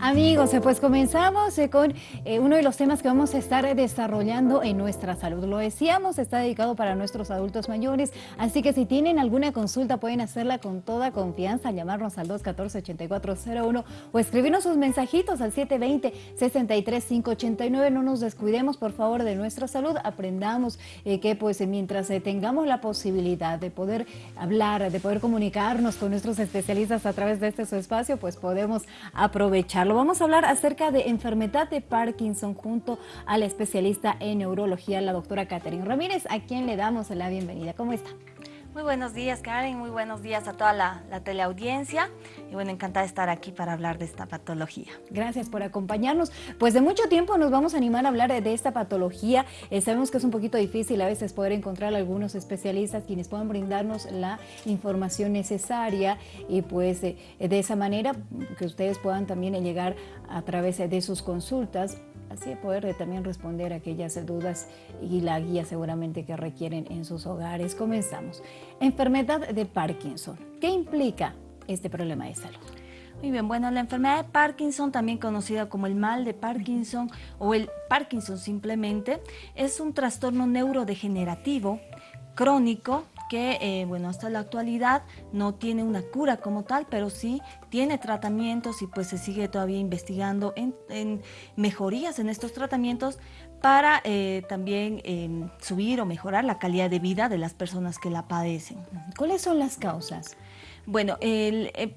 Amigos, pues comenzamos eh, con eh, uno de los temas que vamos a estar desarrollando en nuestra salud. Lo decíamos, está dedicado para nuestros adultos mayores, así que si tienen alguna consulta pueden hacerla con toda confianza, llamarnos al 214-8401 o escribirnos sus mensajitos al 720-63589. No nos descuidemos, por favor, de nuestra salud. Aprendamos eh, que pues mientras tengamos la posibilidad de poder hablar, de poder comunicarnos con nuestros especialistas a través de este su espacio, pues podemos aprovecharlo Vamos a hablar acerca de enfermedad de Parkinson junto a la especialista en neurología, la doctora Catherine Ramírez, a quien le damos la bienvenida. ¿Cómo está? Muy buenos días Karen, muy buenos días a toda la, teleaudiencia y bueno, encantada de estar aquí para hablar de esta patología. Gracias por acompañarnos. Pues de mucho tiempo nos vamos a animar a hablar de, esta patología. Eh, sabemos que es un poquito difícil a veces poder encontrar algunos especialistas quienes puedan brindarnos la información necesaria y pues de esa manera que ustedes puedan también llegar a través de sus consultas así poder también responder aquellas dudas y la guía seguramente que requieren en sus hogares. Comenzamos. Enfermedad de Parkinson. ¿Qué implica este problema de salud? Muy bien, bueno, la enfermedad de Parkinson, también conocida como el mal de Parkinson o el Parkinson simplemente, es un trastorno neurodegenerativo crónico que, eh, bueno, hasta la actualidad no tiene una cura como tal, pero sí tiene tratamientos y pues se sigue todavía investigando en, mejorías en estos tratamientos para eh, también em, subir o mejorar la calidad de vida de las personas que la padecen. ¿Cuáles son las causas? Bueno, eh,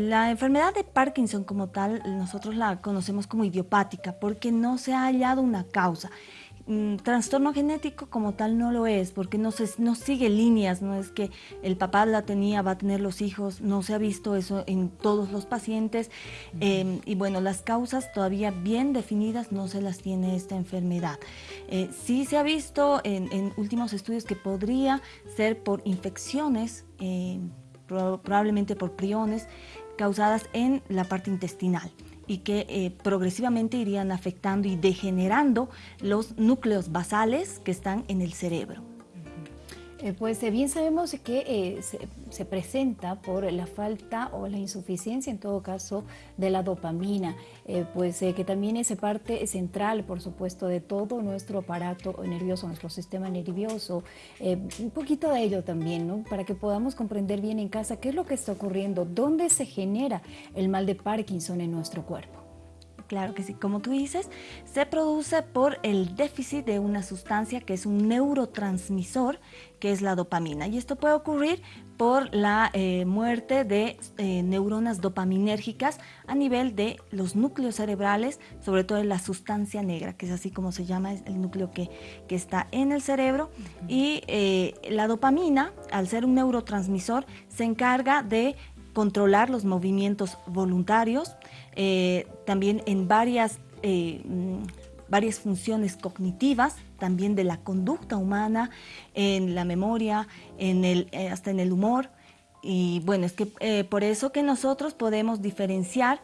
la enfermedad de Parkinson como tal, nosotros la conocemos como idiopática porque no se ha hallado una causa. Mm, trastorno genético como tal no lo es, porque no, se, no sigue líneas, no es que el papá la tenía, va a tener los hijos, no se ha visto eso en todos los pacientes. Em, y bueno, las causas todavía bien definidas no se las tiene esta enfermedad. Eh, sí se ha visto en, últimos estudios que podría ser por infecciones, eh, probablemente por priones, causadas en la parte intestinal y que eh, progresivamente irían afectando y degenerando los núcleos basales que están en el cerebro. Eh, pues eh, bien sabemos que eh, se, presenta por la falta o la insuficiencia, en todo caso, de la dopamina, pues que también es parte central, por supuesto, de todo nuestro aparato nervioso, nuestro sistema nervioso. un poquito de ello también, ¿no? Para que podamos comprender bien en casa qué es lo que está ocurriendo, dónde se genera el mal de Parkinson en nuestro cuerpo. Claro que sí, como tú dices, se produce por el déficit de una sustancia que es un neurotransmisor, que es la dopamina. Y esto puede ocurrir por la eh, muerte de eh, neuronas dopaminérgicas a nivel de los núcleos cerebrales, sobre todo en la sustancia negra, que es así como se llama el núcleo que, está en el cerebro. Y eh, la dopamina, al ser un neurotransmisor, se encarga de controlar los movimientos voluntarios, eh, también en varias, eh, mm, varias funciones cognitivas, también de la conducta humana, en la memoria, en el, eh, hasta en el humor. Y bueno, es que por eso que nosotros podemos diferenciar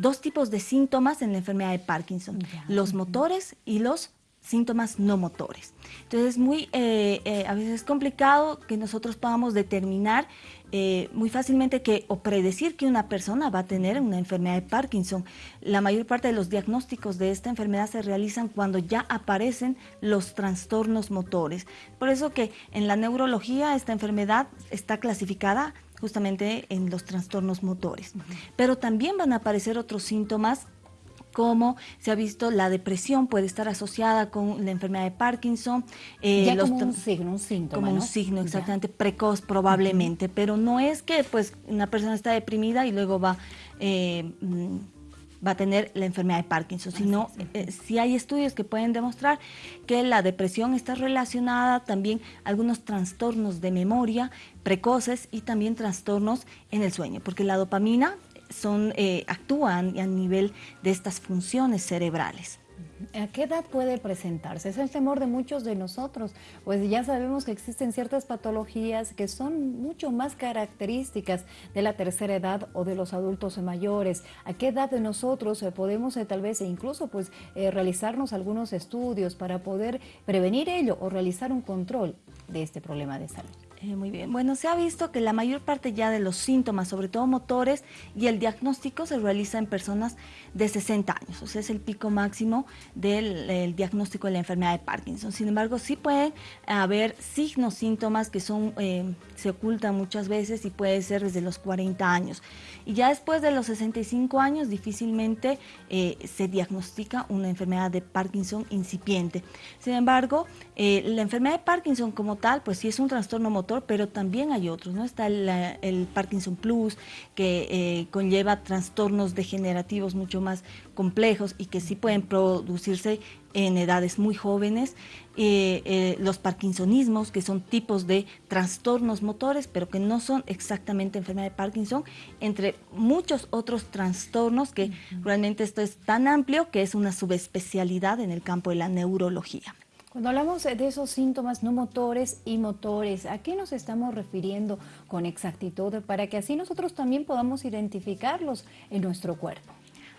dos tipos de síntomas en la enfermedad de Parkinson, los motores y los síntomas no motores. Entonces es muy, a veces es complicado que nosotros podamos determinar eh, muy fácilmente que o predecir que una persona va a tener una enfermedad de Parkinson. La mayor parte de los diagnósticos de esta enfermedad se realizan cuando ya aparecen los trastornos motores. Por eso que en la neurología esta enfermedad está clasificada justamente en los trastornos motores. Pero también van a aparecer otros síntomas como se ha visto la depresión puede estar asociada con la enfermedad de Parkinson. Eh, ya como un signo, un síntoma, Como un signo, exactamente, precoz probablemente, pero no es que pues una persona está deprimida y luego va... Eh, mm, va a tener la enfermedad de Parkinson, sino eh, si hay estudios que pueden demostrar que la depresión está relacionada también a algunos trastornos de memoria precoces y también trastornos en el sueño, porque la dopamina son, eh, actúan a nivel de estas funciones cerebrales. ¿A qué edad puede presentarse? Es el temor de muchos de nosotros, pues ya sabemos que existen ciertas patologías que son mucho más características de la tercera edad o de los adultos mayores. ¿A qué edad de nosotros eh, podemos eh, tal vez e incluso pues realizarnos algunos estudios para poder prevenir ello o realizar un control de este problema de salud? Eh, muy bien. Bueno, se ha visto que la mayor parte ya de los síntomas, sobre todo motores, y el diagnóstico se realiza en personas de 60 años. O sea, es el pico máximo del diagnóstico de la enfermedad de Parkinson. Sin embargo, sí pueden haber signos, síntomas que son, eh, se ocultan muchas veces y puede ser desde los 40 años. Y ya después de los 65 años, difícilmente eh, se diagnostica una enfermedad de Parkinson incipiente. Sin embargo, la enfermedad de Parkinson como tal, pues sí es un trastorno motor pero también hay otros, ¿no? Está el, Parkinson Plus, que eh, conlleva trastornos degenerativos mucho más complejos y que sí pueden producirse en edades muy jóvenes, eh, eh, los parkinsonismos, que son tipos de trastornos motores, pero que no son exactamente enfermedad de Parkinson, entre muchos otros trastornos que realmente esto es tan amplio que es una subespecialidad en el campo de la neurología. Cuando hablamos de esos síntomas no motores y motores, ¿a qué nos estamos refiriendo con exactitud para que así nosotros también podamos identificarlos en nuestro cuerpo?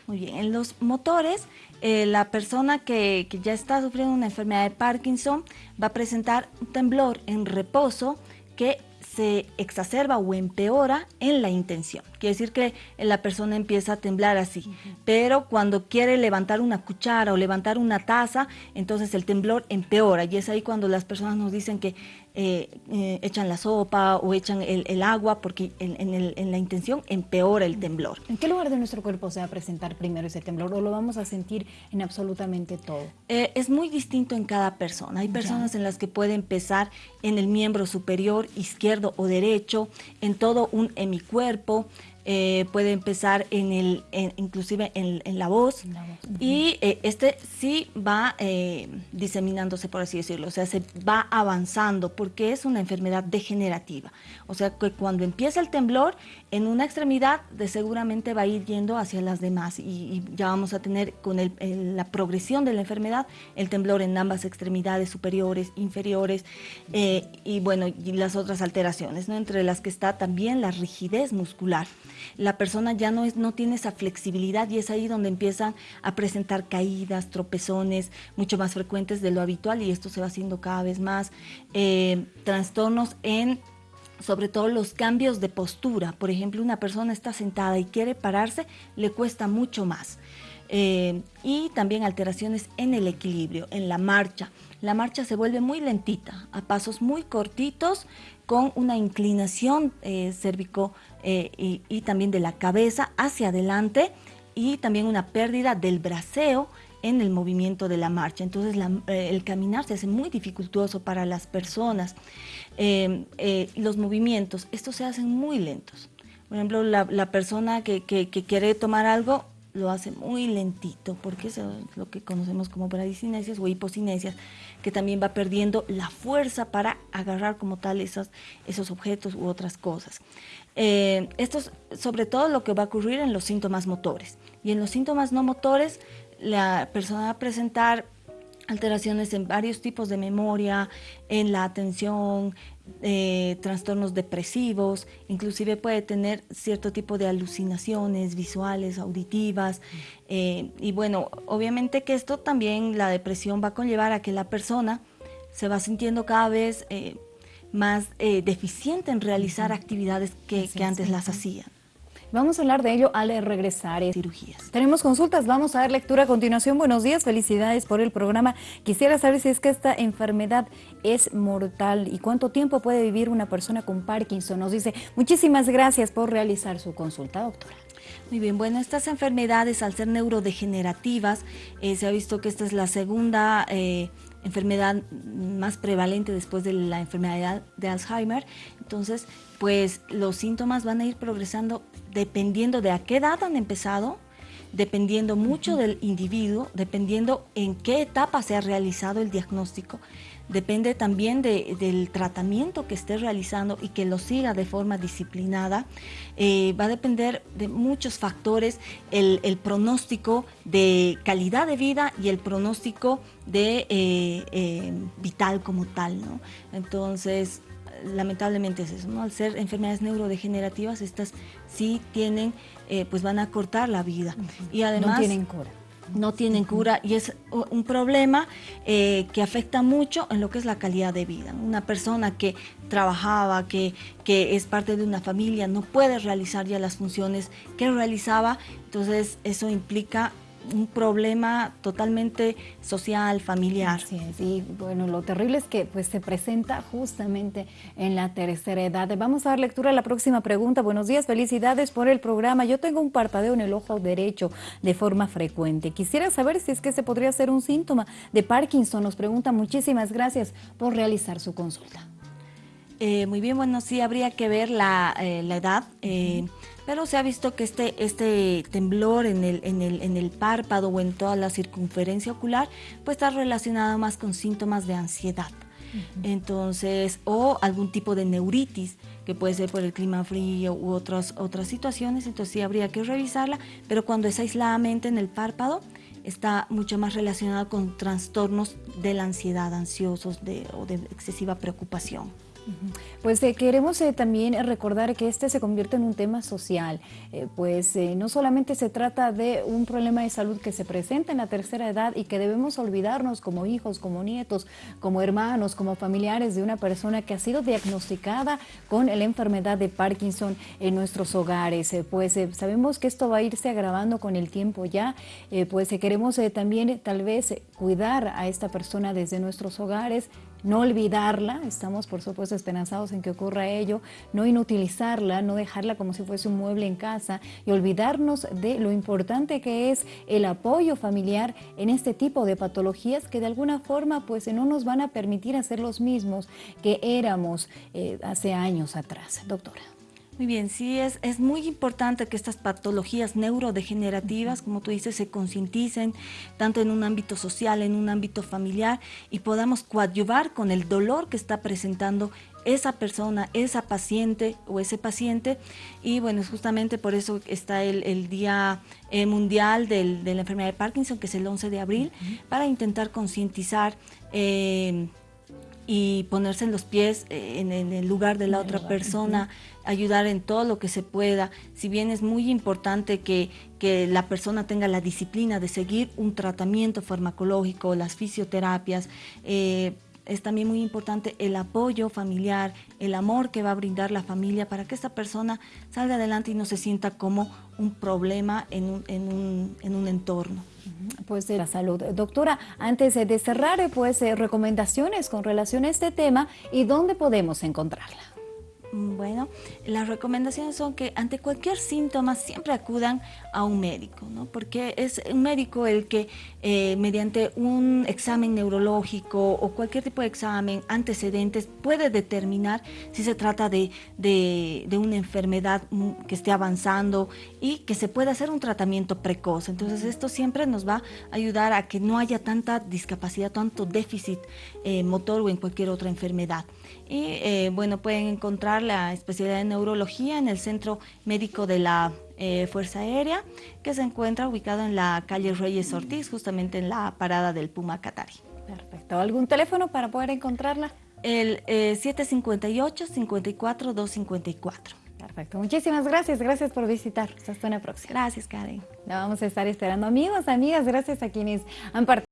Muy bien, en los motores, eh, la persona que, que, ya está sufriendo una enfermedad de Parkinson va a presentar un temblor en reposo que se exacerba o empeora en la intención. Quiere decir que la persona empieza a temblar así, pero cuando quiere levantar una cuchara o levantar una taza, entonces el temblor empeora y es ahí cuando las personas nos dicen que eh, eh, echan la sopa o echan el, agua porque en, la intención empeora el temblor. ¿En qué lugar de nuestro cuerpo se va a presentar primero ese temblor o lo vamos a sentir en absolutamente todo? Eh, es muy distinto en cada persona. Hay personas en las que puede empezar en el miembro superior, o derecho, en todo un hemicuerpo, eh, puede empezar en el, inclusive en, la voz, y eh, este sí va eh, diseminándose, por así decirlo, o sea, se va avanzando porque es una enfermedad degenerativa. O sea, que cuando empieza el temblor, en una extremidad de seguramente va a ir yendo hacia las demás. Y, ya vamos a tener con la progresión de la enfermedad el temblor en ambas extremidades superiores, inferiores y bueno, y las otras alteraciones, ¿no? entre las que está también la rigidez muscular la persona ya no, es, no tiene esa flexibilidad y es ahí donde empiezan a presentar caídas, tropezones mucho más frecuentes de lo habitual y esto se va haciendo cada vez más. Eh, trastornos en sobre todo los cambios de postura. Por ejemplo, una persona está sentada y quiere pararse, le cuesta mucho más. Eh, y también alteraciones en el equilibrio, en la marcha. La marcha se vuelve muy lentita, a pasos muy cortitos, con una inclinación eh, cérvico eh, y, también de la cabeza hacia adelante y también una pérdida del braceo en el movimiento de la marcha. Entonces eh, el caminar se hace muy dificultoso para las personas. Em, los movimientos, estos se hacen muy lentos. Por ejemplo, la, persona que, quiere tomar algo lo hace muy lentito, porque eso es lo que conocemos como bradicinesias o hipocinesias, que también va perdiendo la fuerza para agarrar como tal esos, esos objetos u otras cosas. Eh, esto es sobre todo lo que va a ocurrir en los síntomas motores. Y en los síntomas no motores, la persona va a presentar alteraciones en varios tipos de memoria, en la atención, eh, trastornos depresivos, inclusive puede tener cierto tipo de alucinaciones visuales, auditivas. Eh, y bueno, obviamente que esto también, la depresión va a conllevar a que la persona se va sintiendo cada vez eh, más deficiente en realizar actividades que, que antes las hacía. Vamos a hablar de ello al regresar en cirugías. Tenemos consultas, vamos a dar lectura a continuación. Buenos días, felicidades por el programa. Quisiera saber si es que esta enfermedad es mortal y cuánto tiempo puede vivir una persona con Parkinson. Nos dice, muchísimas gracias por realizar su consulta, doctora. Muy bien, bueno, estas enfermedades al ser neurodegenerativas, eh, se ha visto que esta es la segunda eh, enfermedad más prevalente después de la enfermedad de Alzheimer. Entonces, pues los síntomas van a ir progresando dependiendo de a qué edad han empezado, dependiendo mucho del individuo, dependiendo en qué etapa se ha realizado el diagnóstico, depende también del tratamiento que esté realizando y que lo siga de forma disciplinada. Eh, va a depender de muchos factores, el, pronóstico de calidad de vida y el pronóstico de eh, eh, vital como tal. ¿no? Entonces, lamentablemente es eso, ¿no? Al ser enfermedades neurodegenerativas, estas sí tienen, pues van a cortar la vida. Y además... No tienen cura. no tienen cura y es un problema eh, que afecta mucho en lo que es la calidad de vida. Una persona que trabajaba, que, que es parte de una familia, no puede realizar ya las funciones que realizaba, entonces eso implica un problema totalmente social, familiar. Así es, y bueno, lo terrible es que pues se presenta justamente en la tercera edad. Vamos a dar lectura a la próxima pregunta. Buenos días, felicidades por el programa. Yo tengo un parpadeo en el ojo derecho de forma frecuente. Quisiera saber si es que se podría ser un síntoma de Parkinson. Nos pregunta, muchísimas gracias por realizar su consulta. Eh, muy bien, bueno, sí habría que ver la, eh, edad, eh, pero se ha visto que este, este temblor en el, en, el, en el párpado o en toda la circunferencia ocular, pues está relacionado más con síntomas de ansiedad. Entonces, o algún tipo de neuritis, que puede ser por el clima frío u otras, otras situaciones, entonces sí habría que revisarla, pero cuando es aisladamente en el párpado, está mucho más relacionado con trastornos de la ansiedad, ansiosos de, o de excesiva preocupación. Pues eh, queremos eh, también recordar que este se convierte en un tema social, eh, pues no solamente se trata de un problema de salud que se presenta en la tercera edad y que debemos olvidarnos como hijos, como nietos, como hermanos, como familiares de una persona que ha sido diagnosticada con la enfermedad de Parkinson en nuestros hogares, pues sabemos que esto va a irse agravando con el tiempo ya, pues queremos también tal vez cuidar a esta persona desde nuestros hogares, no olvidarla, estamos por supuesto esperanzados en que ocurra ello, no inutilizarla, no dejarla como si fuese un mueble en casa y olvidarnos de lo importante que es el apoyo familiar en este tipo de patologías que de alguna forma pues no nos van a permitir hacer los mismos que éramos eh, hace años atrás. Doctora. Muy bien, sí, es, es muy importante que estas patologías neurodegenerativas, como tú dices, se concienticen tanto en un ámbito social, en un ámbito familiar y podamos coadyuvar con el dolor que está presentando esa persona, esa paciente o ese paciente. Y bueno, justamente por eso está el, Día eh, Mundial de la Enfermedad de Parkinson, que es el 11 de abril, para intentar concientizar eh, y ponerse en los pies eh, en, el lugar de la otra persona, ayudar en todo lo que se pueda. Si bien es muy importante que, que la persona tenga la disciplina de seguir un tratamiento farmacológico, las fisioterapias, eh, es también muy importante el apoyo familiar, el amor que va a brindar la familia para que esta persona salga adelante y no se sienta como un problema en un, en un, en un entorno pues de la salud. Doctora, antes de cerrar, pues eh, recomendaciones con relación a este tema y dónde podemos encontrarla. Mm, bueno, las recomendaciones son que ante cualquier síntoma siempre acudan a un médico, ¿no? porque es un médico el que eh, mediante un examen neurológico o cualquier tipo de examen, antecedentes, puede determinar si se trata de, de, una enfermedad que esté avanzando y que se pueda hacer un tratamiento precoz. Entonces esto siempre nos va a ayudar a que no haya tanta discapacidad, tanto déficit eh, motor o en cualquier otra enfermedad. Y eh, bueno, pueden encontrar la especialidad de neurología en el Centro Médico de la eh, Fuerza Aérea, que se encuentra ubicado en la calle Reyes Ortiz, justamente en la parada del Puma Catari. Perfecto. ¿Algún teléfono para poder encontrarla? El 758-54-254. Eh, Perfecto. Muchísimas gracias. Gracias por visitar. Hasta una próxima. Gracias, Karen. La vamos a estar esperando. Amigos, amigas, gracias a quienes han participado.